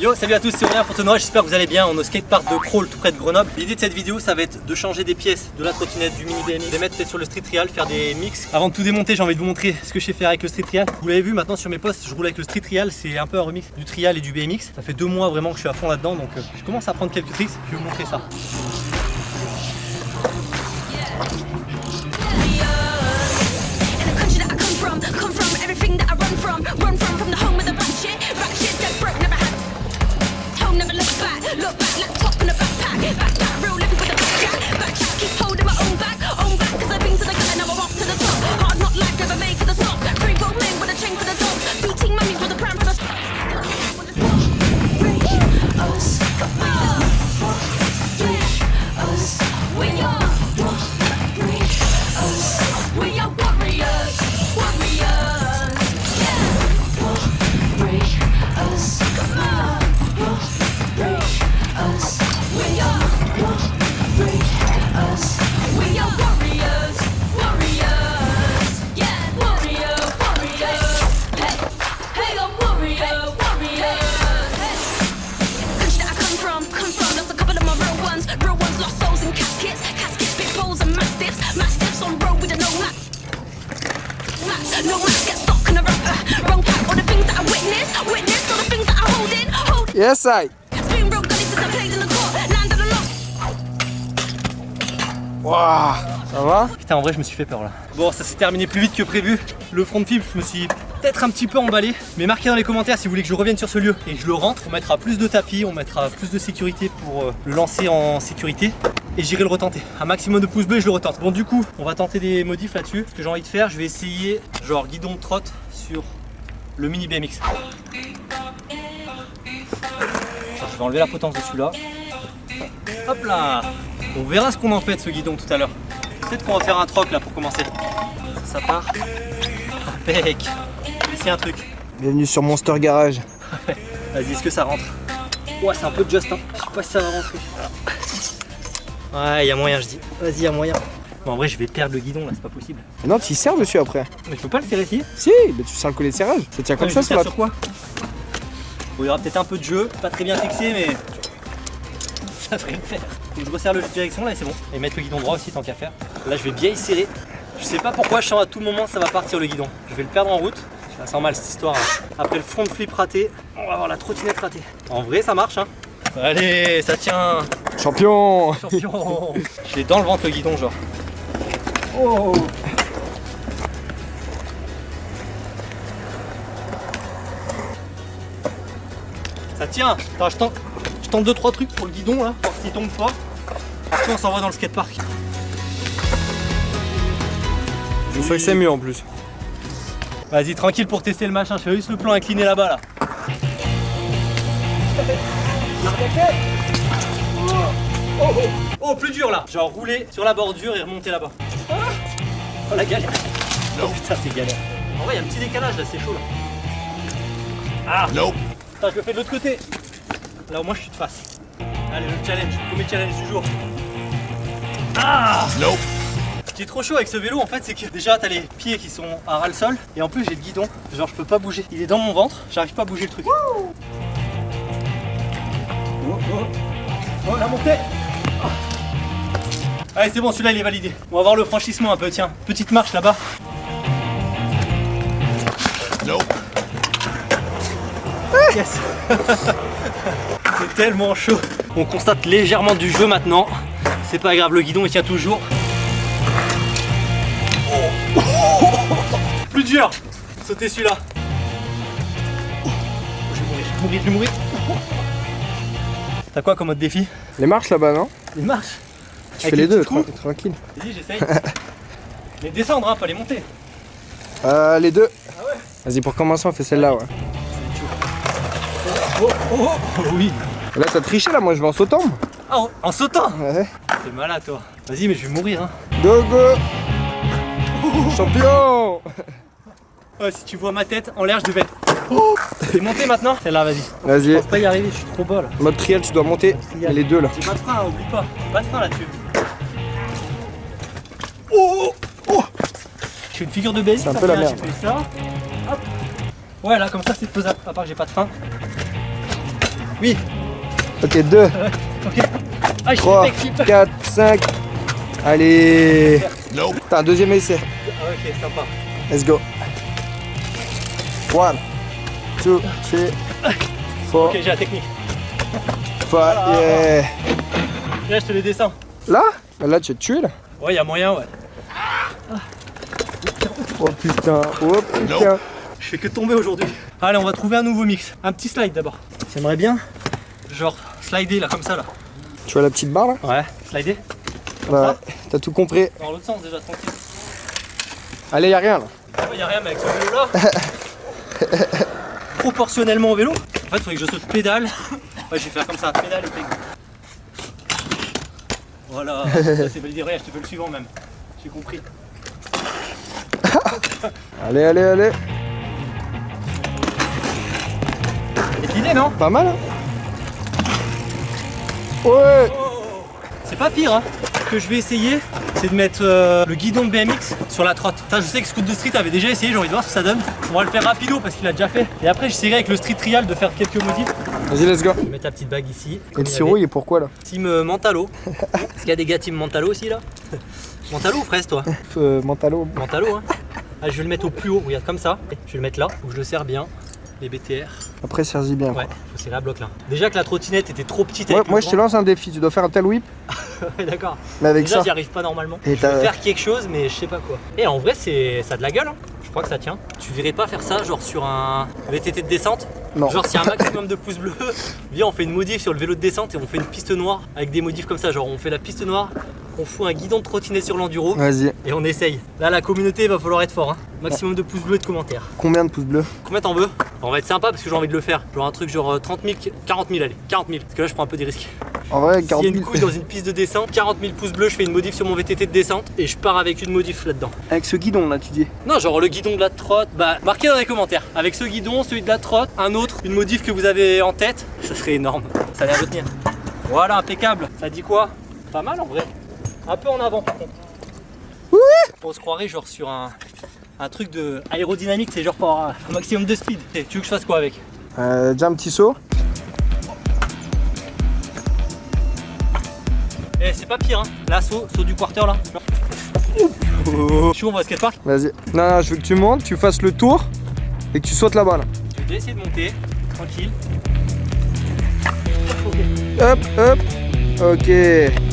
Yo, salut à tous, c'est Aurélien Fontenoy, j'espère que vous allez bien. On est au skatepark de Crawl, tout près de Grenoble. L'idée de cette vidéo, ça va être de changer des pièces de la trottinette, du mini BMX, de les mettre peut-être sur le street trial, faire des mix. Avant de tout démonter, j'ai envie de vous montrer ce que je sais faire avec le street trial. Vous l'avez vu maintenant sur mes posts, je roule avec le street trial, c'est un peu un remix du trial et du BMX. Ça fait deux mois vraiment que je suis à fond là-dedans, donc euh, je commence à prendre quelques tricks. Je vais vous montrer ça. Witness, witness all the things that I hold in, hold. Yes, I. It's been real gully since I played in the court, land of the lost. Waouh, ça va? Putain, en vrai, je me suis fait peur là. Bon, ça s'est terminé plus vite que prévu. Le front flip, je me suis peut-être un petit peu emballé. Mais marquez dans les commentaires si vous voulez que je revienne sur ce lieu et que je le rentre. On mettra plus de tapis, on mettra plus de sécurité pour euh, le lancer en sécurité. Et j'irai le retenter. Un maximum de pouces bleus et je le retente. Bon, du coup, on va tenter des modifs là-dessus. Ce que j'ai envie de faire, je vais essayer genre guidon de trotte sur le mini BMX. Je vais enlever la potence de celui-là. Hop là On verra ce qu'on en fait de ce guidon tout à l'heure. Peut-être qu'on va faire un troc là pour commencer. Ça, ça part. Impec essayer un truc. Bienvenue sur Monster Garage. Vas-y, est-ce que ça rentre? Ouais, c'est un peu just, hein. Je sais pas si ça va rentrer. Ouais, il y a moyen, je dis. Vas-y, il y a moyen. Mais en vrai, je vais perdre le guidon là, c'est pas possible. Non, tu y serres dessus après. Mais je peux pas le serrer ici Si, mais tu sers le collet de serrage. Ça tient comme ça je sur quoi Bon, il y aura peut-être un peu de jeu, pas très bien fixé, mais ça ferait le faire. Donc, je resserre le jeu de direction là et c'est bon. Et mettre le guidon droit aussi tant qu'à faire. Là, je vais bien y serrer. Je sais pas pourquoi, je sens à tout moment ça va partir le guidon. Je vais le perdre en route. Ça sent mal cette histoire. hein. Après le front flip raté, on va avoir la trottinette ratée. En vrai, ça marche. Hein. Allez, ça tient. Champion Champion Je l'ai dans le ventre le guidon, genre. Oh Ça tient Attends, je tente, je tente 2-3 trucs pour le guidon là, voir s'il tombe pas. Après on s'envoie dans le skatepark. Je sais que c'est mieux en plus. Vas-y, tranquille pour tester le machin, je fais juste le plan incliné là-bas là. Oh, oh, oh. Oh, plus dur là Genre rouler sur la bordure et remonter là-bas. Ah. Oh la galère Oh putain, c'est galère. En vrai, il y a un petit décalage là, c'est chaud là. Ah Attends, je le fais de l'autre côté. Là, au moins, je suis de face. Allez, le challenge, premier challenge du jour. Ah Ce qui est trop chaud avec ce vélo en fait c'est que déjà t'as les pieds qui sont à ras le sol et en plus j'ai le guidon, genre je peux pas bouger. Il est dans mon ventre, j'arrive pas à bouger le truc. Oh, oh. Oh, la montée. Allez c'est bon celui-là il est validé. On va voir le franchissement un peu tiens. Petite marche là-bas. Yes C'est tellement chaud. On constate légèrement du jeu maintenant. C'est pas grave, le guidon il tient toujours. Plus dur Sauter celui-là. Oh, je vais mourir, je vais mourir, je vais mourir. T'as quoi comme autre défi? Les marches là-bas, non? Une marche Je Avec fais les les deux, tra- tranquille. Vas-y, j'essaye. Mais descendre, hein, pas les monter. Euh, les deux. Ah ouais Vas-y, pour commencer, on fait celle-là, ouais. Oh, oh, oh, oh, oui. Là, t'as triché, là, moi, je vais en sautant. Ah, en, en sautant Ouais. T'es malade, toi. Vas-y, mais je vais mourir, hein. Go, go Champion Ouais, si tu vois ma tête en l'air, je devais être. T'es monté maintenant Celle-là, vas-y. Je Vas-y, pense pas y arriver, je suis trop bas là. mode trial, tu dois monter. Les deux, là. J'ai pas de frein, hein, oublie pas. Pas de frein là-dessus. Fais une figure de. C'est un ça peu la fait merde. Je fais ça. Hop. Ouais, là, comme ça, c'est faisable. À part que j'ai pas de frein. Oui. Ok, 2, Ok. Ah, je suis 3, technique. 4, 5. Allez. T'as un deuxième essai. Ah, ok, sympa. Let's go. 1, 2, 3, 4, Ok, j'ai la technique. 5. Yeah. Là, je te les descends. Là? Là, tu es tué là? Ouais, y a moyen, ouais. Oh putain, oh putain. Je fais que tomber aujourd'hui. Allez, on va trouver un nouveau mix. Un petit slide d'abord. J'aimerais bien, genre, slider là, comme ça là. Tu vois la petite barre là Ouais. Slider t'as tout compris. Dans l'autre sens déjà, tranquille. Allez, y'a rien là. Ouais, y a rien mais avec ce vélo là. Proportionnellement au vélo. En fait, il faudrait que je saute pédale. Ouais, je vais faire comme ça, pédale et peg. Voilà, ça c'est. Regarde, je te fais le suivant même. J'ai compris. Allez, allez, allez. L'idée, non? Pas mal hein Ouais C'est pas pire, hein. Ce que je vais essayer, c'est de mettre euh, le guidon de BMX sur la trotte. Ça, je sais que Scoot de Street avait déjà essayé, j'ai envie de voir ce que ça donne. On va le faire rapido parce qu'il a déjà fait. Et après, j'essaierai avec le Street Trial de faire quelques modifs. Vas-y, let's go. Je vais mettre ta petite bague ici. Et le sirop, il est pourquoi là? Team euh, Mentalo. Est-ce qu'il y a des gars Team Mentalo aussi là? Mentalo ou fraise toi? Euh, Mentalo. Mentalo hein ah, Je vais le mettre au plus haut, regarde comme ça. Je vais le mettre là, où je le serre bien. Les BTR. Après, serre-y bien. Ouais, faut serrer à bloc là. Déjà que la trottinette était trop petite Ouais, avec le moi, je te lance un défi. Tu dois faire un tel whip, Ouais, d'accord. mais avec Déjà, ça. j'y arrive pas normalement. Et je faire quelque chose, mais je sais pas quoi. Et en vrai, c'est ça a de la gueule. hein. Je crois que ça tient. Tu verrais pas faire ça, genre sur un VTT de descente? Non. Genre, s'il y a un maximum de pouces bleus, viens, on fait une modif sur le vélo de descente et on fait une piste noire avec des modifs comme ça. Genre, on fait la piste noire, on fout un guidon de trottinette sur l'enduro Vas-y. et on essaye. Là, la communauté, va falloir être fort. Hein. Maximum de pouces bleus et de commentaires. Combien de pouces bleus Combien t'en veux On va être sympa parce que j'ai envie de le faire. Genre un truc genre euh, 30 000, 40 000, allez, 40 000. Parce que là, je prends un peu des risques. En vrai, S'il 40 y a une 000. couille dans une piste de descente, 40 000 pouces bleus, je fais une modif sur mon VTT de descente et je pars avec une modif là-dedans. Avec ce guidon là, tu dis Non, genre le guidon de la trotte, bah marquez dans les commentaires. Avec ce guidon, celui de la trotte, un autre, une modif que vous avez en tête, ça serait énorme. Ça a l'air de tenir. Voilà, impeccable. Ça dit quoi? Pas mal en vrai. Un peu en avant par contre. On se croirait genre sur un, un truc de aérodynamique, c'est genre pour avoir un maximum de speed. Et tu veux que je fasse quoi avec? Euh, Déjà un petit saut. Eh, c'est pas pire, hein. Là, saut, saut du quarter là. Je suis où, on va au skatepark? Vas-y. Non, non, je veux que tu montes, tu fasses le tour et que tu sautes là-bas là. Je vais essayer de monter, tranquille. Hop, hop. Ok.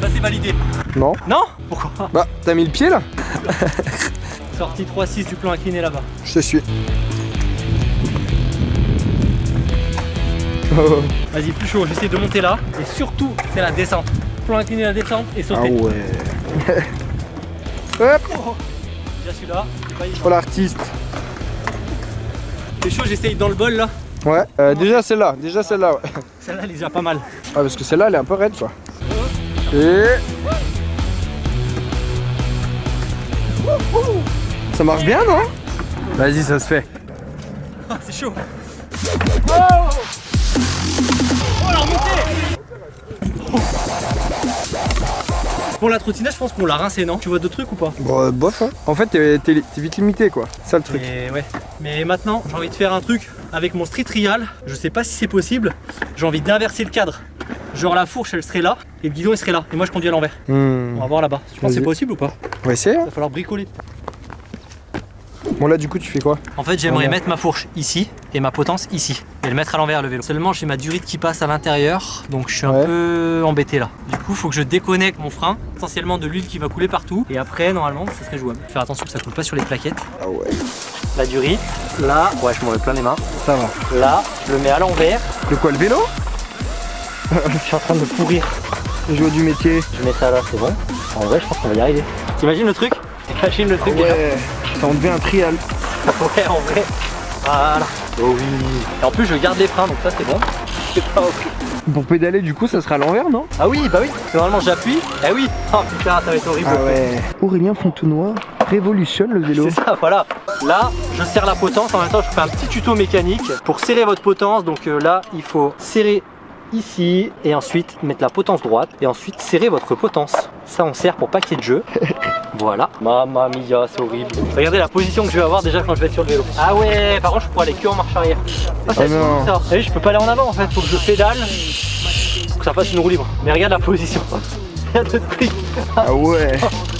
Là, c'est validé. Non. Non Pourquoi Bah, t'as mis le pied là Sortie 3-6 du plan incliné là-bas. Je te suis. Oh. Vas-y, plus chaud, j'essaie de monter là. Et surtout, c'est la descente. Plan incliné, la descente et Ah sauter. ouais. Hop. Oh, Déjà celui-là. Oh l'artiste. C'est chaud, j'essaye dans le bol là. Ouais. euh, déjà celle-là. Déjà celle-là. Ouais. Celle-là, elle est déjà pas mal. Ah, parce que celle-là, elle est un peu raide quoi. Et. Ça marche bien, non? Vas-y, ça se fait. Ah, c'est chaud. Oh, oh la remontée Pour la trottinette, je pense qu'on l'a rincé, non? Tu vois d'autres trucs ou pas? Bon, euh, bof, hein. En fait, t'es vite limité quoi. C'est ça le truc. Et ouais. Mais maintenant, j'ai envie de faire un truc avec mon street trial. Je sais pas si c'est possible. J'ai envie d'inverser le cadre. Genre la fourche, elle serait là et le guidon, il serait là. Et moi, je conduis à l'envers. Hmm. On va voir là-bas. Tu penses que c'est possible ou pas On va essayer. hein. Il va falloir bricoler. Bon, là, du coup, tu fais quoi? En fait, j'aimerais Voilà. mettre ma fourche ici et ma potence ici et le mettre à l'envers le vélo. Seulement, j'ai ma durite qui passe à l'intérieur, donc je suis un peu embêté là. Du coup, il faut que je déconnecte mon frein, essentiellement de l'huile qui va couler partout. Et après, normalement, ça serait jouable. Faire attention que ça coule pas sur les plaquettes. Ah ouais. La durite, là, ouais, je m'en mets plein les mains. Ça va. Là, je le mets à l'envers. De quoi le vélo? Je suis en train de pourrir. Le jour du métier. Je mets ça là, c'est bon. En vrai, je pense qu'on va y arriver. T'imagines le truc T'imagines le truc déjà Ouais. Ça en devient un trial. Ouais, en vrai. Voilà. Oh oui. Et en plus, je garde les freins, donc ça, c'est bon. C'est pas ok. Pour pédaler, du coup, ça sera à l'envers, non? Ah oui, bah oui. Normalement, j'appuie. Eh oui. Oh putain, ça va être horrible. Ah ouais. Aurélien Fontenoy révolutionne le vélo. C'est ça, voilà. Là, je serre la potence. En même temps, je vous fais un petit tuto mécanique pour serrer votre potence. Donc euh, là, il faut serrer ici et ensuite mettre la potence droite et ensuite serrer votre potence. Ça, on serre pour pas qu'il y ait de jeu. Voilà. Mamma mia, c'est horrible. Regardez la position que je vais avoir déjà quand je vais être sur le vélo. Ah ouais, par contre, je pourrais aller que en marche arrière. Ah, Oh ça. Vous savez, je peux pas aller en avant en fait. Faut que je pédale pour que ça fasse une roue libre. Mais regarde la position. Regarde le truc. Ah ouais.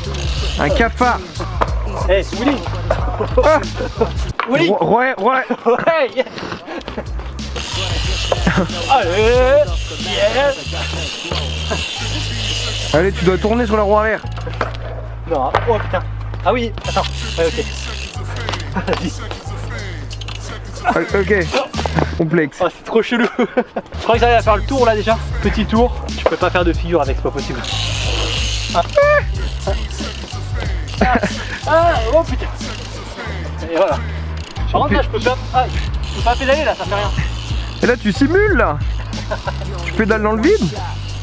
Un cafard. Eh, Willy Willy Ouais, ouais. Ouais yeah. Allez Yes Allez, tu dois tourner sur la roue arrière. Non, oh putain Ah oui, attends, ouais ok. Vas-y. Ah, Ok. Complexe. Oh, c'est trop chelou. Je crois que j'arrive à faire le tour là déjà. Petit tour. Je peux pas faire de figure avec, c'est pas possible. Ah. Ah. Ah, oh putain. Et voilà. Par contre là je peux pas. Ah, je peux pas pédaler là, ça fait rien. Et là, tu simules là. Tu pédales dans le vide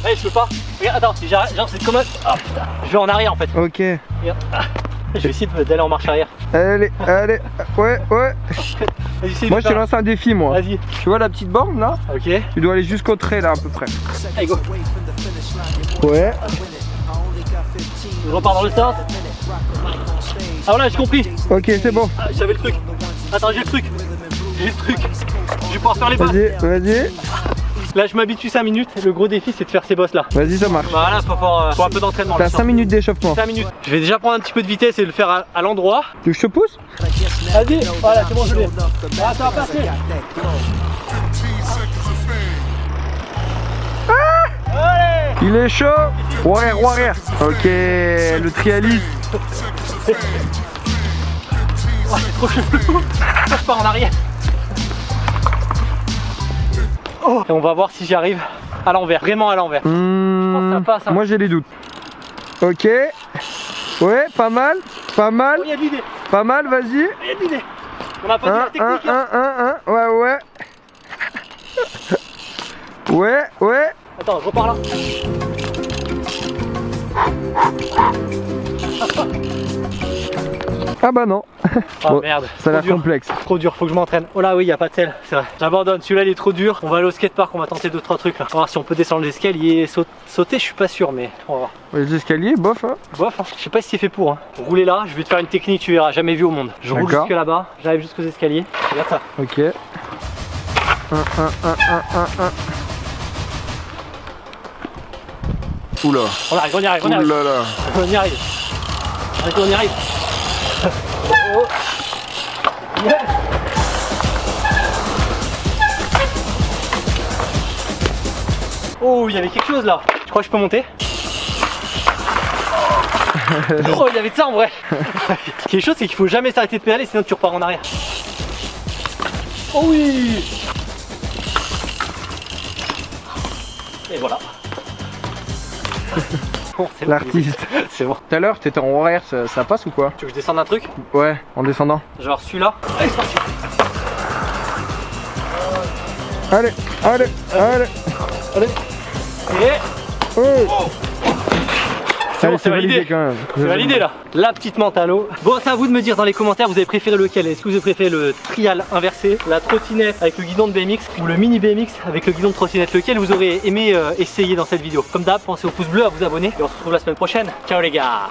Ouais, je peux pas. Regarde, attends, si j'arrête, genre c'est comme un. Oh putain. Je vais en arrière en fait. Ok. Regarde. Ah. Je vais essayer de- d'aller en marche arrière. Allez, allez. Ouais, ouais. Moi, je te lance un défi, moi. Vas-y. Tu vois la petite borne là Ok. Tu dois aller jusqu'au trait là, à peu près. Allez, go. Ouais. Je repars dans le sens. Ah voilà, j'ai compris. Ok, c'est bon. Ah, J'avais le truc. Attends, j'ai le truc. J'ai le truc. Je vais pouvoir faire les bosses. Vas-y, vas-y. Là, je m'habitue 5 minutes. Le gros défi, c'est de faire ces bosses là. Vas-y, ça marche. Voilà, faut, euh, faut un peu d'entraînement. T'as là, 5 minutes d'échauffement. 5 minutes. Je vais déjà prendre un petit peu de vitesse et le faire à, à l'endroit. Tu veux que je te pousse? Vas-y, voilà, c'est bon, je l'ai. Ah, ça va passer. Allez Il est chaud. Roue arrière. Ok, le trialiste. Oh, c'est trop chelou. je pars en arrière. Oh. Et on va voir si j'y arrive à l'envers, vraiment à l'envers. Ça passe, hein. Moi, j'ai des doutes. Ok. Ouais, pas mal. Pas mal. Oh, y a de Pas mal, vas-y. de. On a pas Un, dit la technique. hein. un, un, un. Ouais, ouais. Ouais, ouais. Attends, je repars là. Ah bah non. Bon, merde, Ça a l'air complexe. Trop dur, faut que je m'entraîne. Oh là oui, y a pas de sel, c'est vrai. J'abandonne, celui-là il est trop dur. On va aller au skatepark, on va tenter 2-3 trucs là. On va voir si on peut descendre l'escalier, saut- sauter, je suis pas sûr, mais on va voir. Les escaliers, bof. Hein. Bof, hein. je sais pas si c'est fait pour. Hein. Rouler là, je vais te faire une technique, tu verras, jamais vu au monde. Je roule jusque là-bas, j'arrive jusqu'aux escaliers. Regarde ça. Ok. Un, un, un, un, un, un. Oula. On arrive, on y arrive, on y arrive. Oula là. On y arrive. On y arrive. Oh, il y avait quelque chose là. Tu crois que je peux monter Oh, il y avait de ça en vrai. quelque chose, c'est qu'il faut jamais s'arrêter de pédaler, sinon tu repars en arrière. Oh oui Et voilà. Bon, L'artiste. C'est bon. Tout à l'heure, t'étais en horaire, ça, ça passe ou quoi Tu veux que je descende un truc Ouais, en descendant. Genre celui-là Allez, c'est parti. Allez, allez, allez. Allez. Et Oh. c'est bon, c'est validé. quand même. C'est validé là. La petite mentalo. Bon, c'est à vous de me dire dans les commentaires, vous avez préféré lequel? Est-ce que vous avez préféré le trial inversé, la trottinette avec le guidon de BMX ou le mini BMX avec le guidon de trottinette? Lequel vous aurez aimé euh, essayer dans cette vidéo? Comme d'hab, pensez au pouce bleu, à vous abonner et on se retrouve la semaine prochaine. Ciao les gars